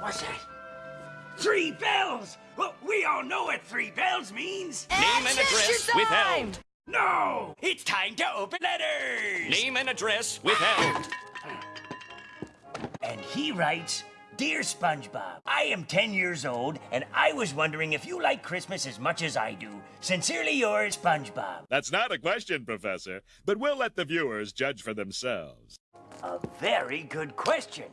What's that? Three bells! Well, we all know what three bells means. Name and address withheld. No! It's time to open letters! Name and address withheld. And he writes, Dear SpongeBob, I am 10 years old, and I was wondering if you like Christmas as much as I do. Sincerely yours, SpongeBob. That's not a question, Professor, but we'll let the viewers judge for themselves. A very good question.